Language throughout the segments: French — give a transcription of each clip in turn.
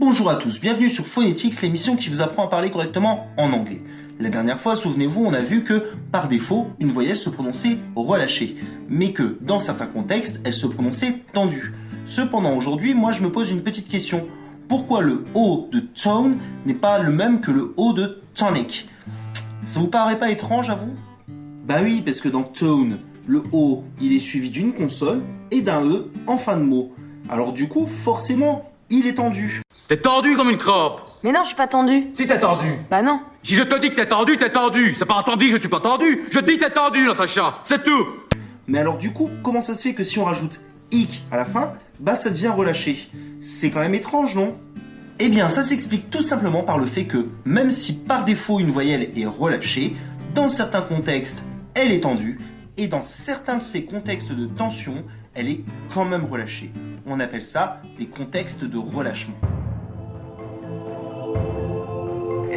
Bonjour à tous, bienvenue sur Phonetics, l'émission qui vous apprend à parler correctement en anglais. La dernière fois, souvenez-vous, on a vu que, par défaut, une voyelle se prononçait relâchée, mais que, dans certains contextes, elle se prononçait tendue. Cependant, aujourd'hui, moi je me pose une petite question. Pourquoi le O de tone n'est pas le même que le O de tonic? Ça vous paraît pas étrange à vous? Bah oui, parce que dans tone, le O, il est suivi d'une consonne et d'un E en fin de mot. Alors du coup, forcément, il est tendu. T'es tendu comme une crotte Mais non, je suis pas tendu. Si t'es tendu. Bah non. Si je te dis que t'es tendu, t'es tendu. C'est pas entendu, je suis pas tendu. Je dis t'es tendu, Natacha C'est tout. Mais alors du coup, comment ça se fait que si on rajoute ic à la fin, bah ça devient relâché? C'est quand même étrange, non? Eh bien, ça s'explique tout simplement par le fait que, même si par défaut une voyelle est relâchée, dans certains contextes, elle est tendue, et dans certains de ces contextes de tension, elle est quand même relâchée. On appelle ça des contextes de relâchement.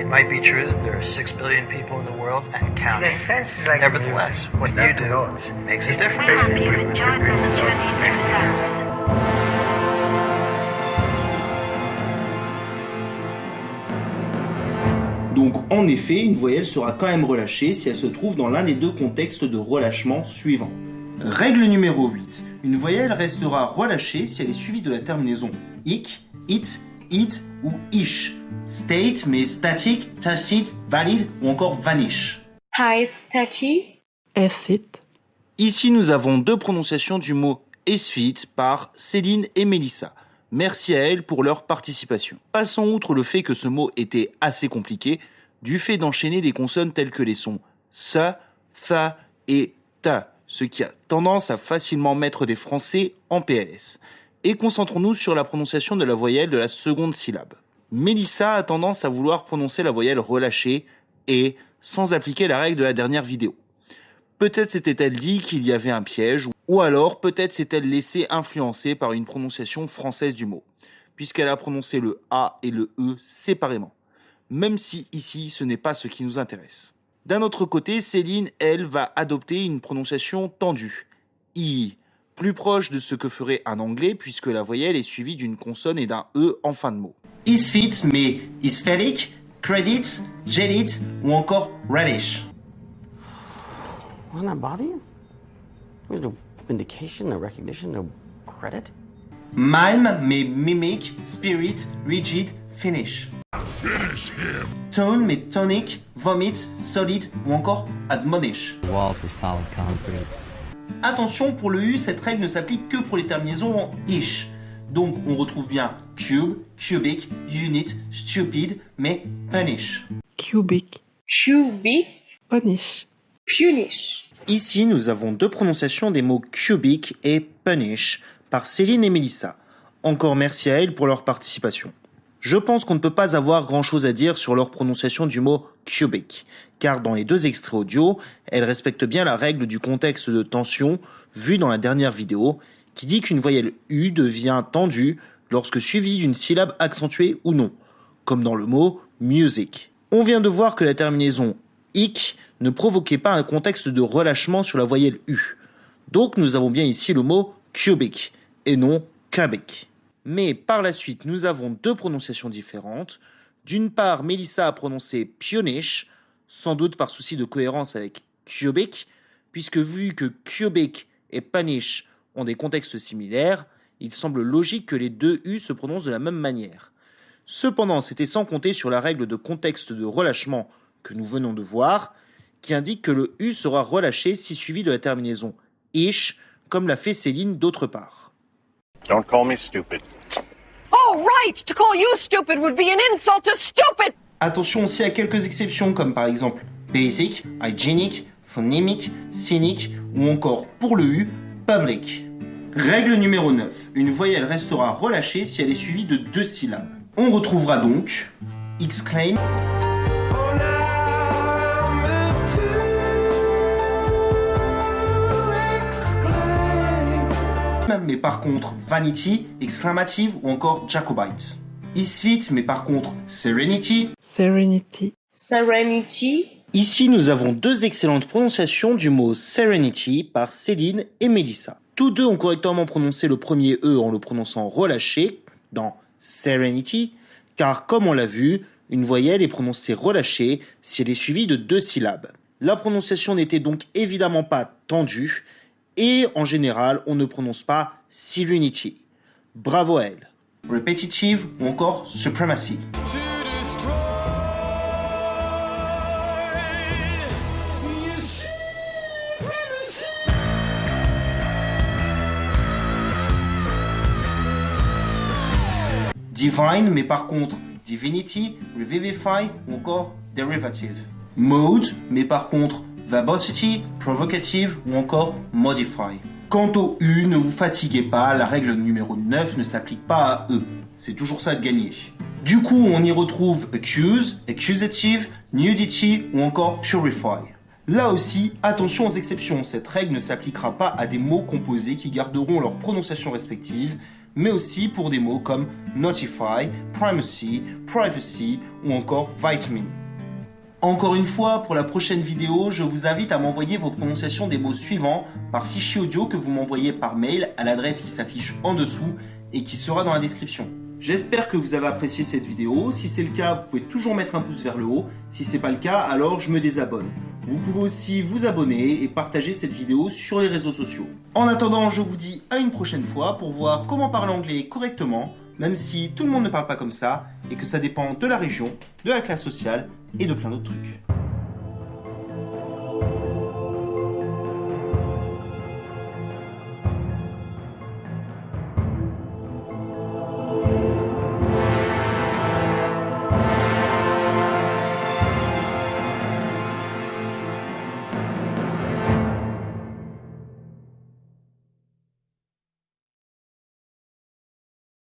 It might be true that there are six billion people in the world and In counting. a sense, like Nevertheless, music. what you do the notes. makes a It's the difference. the Donc en effet, une voyelle sera quand même relâchée si elle se trouve dans l'un des deux contextes de relâchement suivants. Règle numéro 8. Une voyelle restera relâchée si elle est suivie de la terminaison ic, it, it ou ish. State mais static, tacit, valid ou encore vanish. Hi, Stachi. Acid, Ici, nous avons deux prononciations du mot esfit par Céline et Mélissa. Merci à elles pour leur participation. Passons outre le fait que ce mot était assez compliqué, du fait d'enchaîner des consonnes telles que les sons sa, tha et ta, ce qui a tendance à facilement mettre des français en PLS. Et concentrons-nous sur la prononciation de la voyelle de la seconde syllabe. Mélissa a tendance à vouloir prononcer la voyelle relâchée et sans appliquer la règle de la dernière vidéo. Peut-être s'était-elle dit qu'il y avait un piège, ou alors peut-être s'est-elle laissée influencer par une prononciation française du mot, puisqu'elle a prononcé le A et le E séparément, même si ici ce n'est pas ce qui nous intéresse. D'un autre côté, Céline, elle, va adopter une prononciation tendue, I, plus proche de ce que ferait un anglais, puisque la voyelle est suivie d'une consonne et d'un E en fin de mot. Isfit, mais isphérique, credit, jedit ou encore relish. Doesn't that bother you? There's no vindication, no recognition, no credit. Mime, mais mimic, spirit, rigid, finish. Tone, mais tonic, vomit, solid ou encore admonish. Walls were solid concrete. Attention, pour le U, cette règle ne s'applique que pour les terminaisons en ish. Donc on retrouve bien cube, cubic, unit, stupid, mais punish. cubic, Cubic. punish, Punish. Ici, nous avons deux prononciations des mots cubic et punish par Céline et Mélissa. Encore merci à elles pour leur participation. Je pense qu'on ne peut pas avoir grand chose à dire sur leur prononciation du mot cubic, car dans les deux extraits audio, elles respectent bien la règle du contexte de tension vue dans la dernière vidéo, qui dit qu'une voyelle U devient tendue lorsque suivie d'une syllabe accentuée ou non, comme dans le mot music. On vient de voir que la terminaison ic ne provoquait pas un contexte de relâchement sur la voyelle U. Donc nous avons bien ici le mot cubic et non cubic. Mais par la suite, nous avons deux prononciations différentes. D'une part, Mélissa a prononcé pionish, sans doute par souci de cohérence avec cubic, puisque vu que cubic et punish ont des contextes similaires, il semble logique que les deux U se prononcent de la même manière. Cependant, c'était sans compter sur la règle de contexte de relâchement que nous venons de voir, qui indique que le U sera relâché si suivi de la terminaison ish, comme l'a fait Céline d'autre part. Don't call me stupid. Oh, right! To call you stupid would be an insult to stupid! Attention aussi à quelques exceptions comme par exemple basic, hygienic, phonemic, cynic ou encore pour le U, public. Règle numéro 9. Une voyelle restera relâchée si elle est suivie de deux syllabes. On retrouvera donc exclaim, mais par contre vanity, exclamative ou encore jacobite. Isfit, mais par contre serenity. serenity, Serenity. Ici, nous avons deux excellentes prononciations du mot serenity par Céline et Melissa. Tous deux ont correctement prononcé le premier E en le prononçant relâché dans serenity, car comme on l'a vu, une voyelle est prononcée relâchée si elle est suivie de deux syllabes. La prononciation n'était donc évidemment pas tendue, et en général, on ne prononce pas Silunity. Bravo elle. Repetitive ou encore Supremacy. Divine, mais par contre Divinity, Revivify ou encore Derivative. Mode, mais par contre Verbosity, Provocative ou encore Modify. Quant au U, ne vous fatiguez pas, la règle numéro 9 ne s'applique pas à E. C'est toujours ça de gagner. Du coup, on y retrouve accuse, accusative, nudity ou encore purify. Là aussi, attention aux exceptions, cette règle ne s'appliquera pas à des mots composés qui garderont leur prononciation respective, mais aussi pour des mots comme notify, primacy, privacy ou encore vitamin. Encore une fois, pour la prochaine vidéo, je vous invite à m'envoyer vos prononciations des mots suivants par fichier audio que vous m'envoyez par mail à l'adresse qui s'affiche en dessous et qui sera dans la description. J'espère que vous avez apprécié cette vidéo. Si c'est le cas, vous pouvez toujours mettre un pouce vers le haut. Si c'est pas le cas, alors je me désabonne. Vous pouvez aussi vous abonner et partager cette vidéo sur les réseaux sociaux. En attendant, je vous dis à une prochaine fois pour voir comment parler anglais correctement, même si tout le monde ne parle pas comme ça et que ça dépend de la région, de la classe sociale et de plein d'autres trucs.